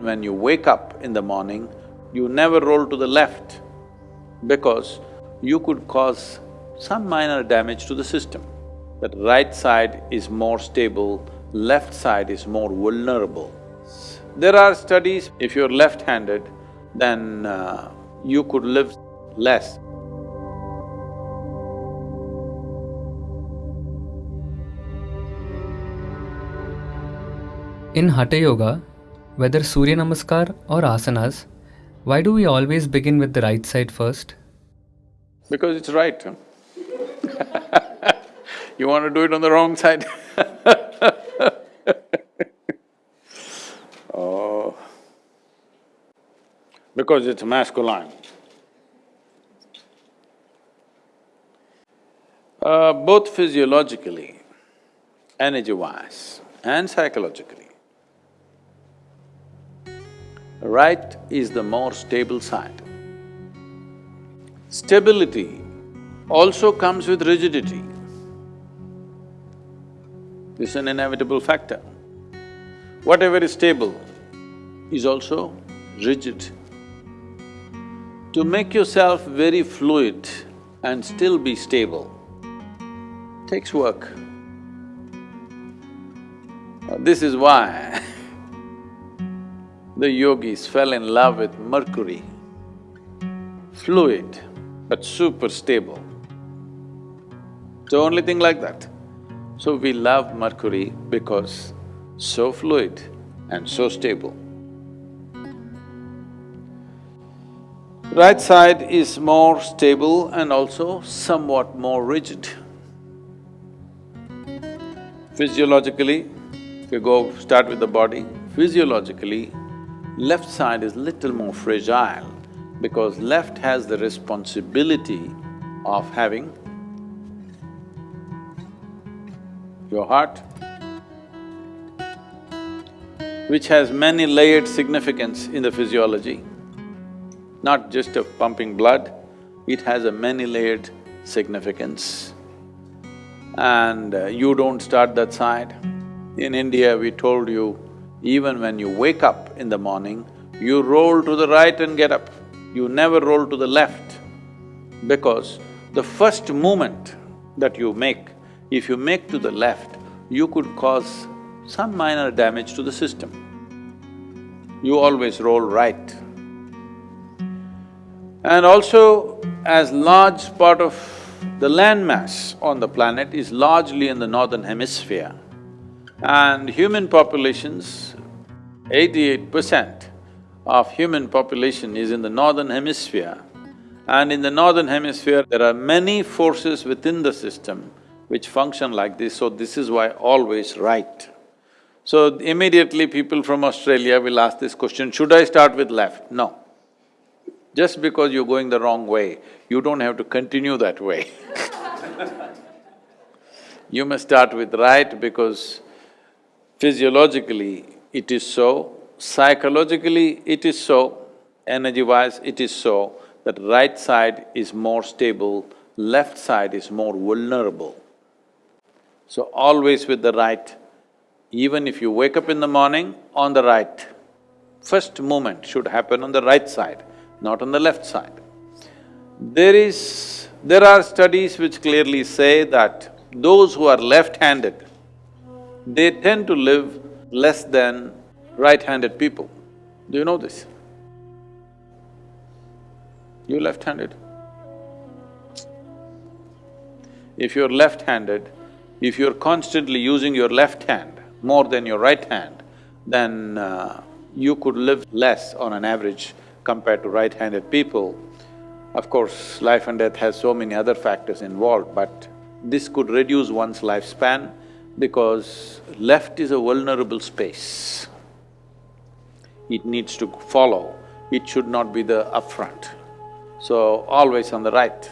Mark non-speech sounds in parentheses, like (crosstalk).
When you wake up in the morning, you never roll to the left because you could cause some minor damage to the system. That right side is more stable, left side is more vulnerable. There are studies, if you're left-handed, then uh, you could live less. In Hatha Yoga, whether Surya Namaskar or asanas, why do we always begin with the right side first? Because it's right. (laughs) you want to do it on the wrong side (laughs) Oh, because it's masculine. Uh, both physiologically, energy-wise and psychologically, right is the more stable side. Stability also comes with rigidity. This is an inevitable factor. Whatever is stable is also rigid. To make yourself very fluid and still be stable takes work. This is why (laughs) the yogis fell in love with Mercury. Fluid, but super stable. The only thing like that. So we love Mercury because so fluid and so stable. Right side is more stable and also somewhat more rigid. Physiologically, if you go start with the body, physiologically, left side is little more fragile because left has the responsibility of having your heart, which has many layered significance in the physiology, not just of pumping blood, it has a many-layered significance. And uh, you don't start that side. In India, we told you, even when you wake up in the morning, you roll to the right and get up. You never roll to the left because the first movement that you make, if you make to the left, you could cause some minor damage to the system. You always roll right. And also, as large part of the landmass on the planet is largely in the northern hemisphere, and human populations, eighty-eight percent of human population is in the northern hemisphere, and in the northern hemisphere, there are many forces within the system which function like this, so this is why always right. So immediately people from Australia will ask this question, should I start with left? No. Just because you're going the wrong way, you don't have to continue that way (laughs) You must start with right because physiologically it is so, psychologically it is so, energy-wise it is so, that right side is more stable, left side is more vulnerable. So always with the right, even if you wake up in the morning, on the right. First movement should happen on the right side, not on the left side. There is… there are studies which clearly say that those who are left-handed, they tend to live less than right-handed people. Do you know this? You left-handed? If you're left-handed, if you're constantly using your left hand more than your right hand, then uh, you could live less on an average compared to right-handed people. Of course, life and death has so many other factors involved, but this could reduce one's lifespan because left is a vulnerable space. It needs to follow, it should not be the upfront. So, always on the right.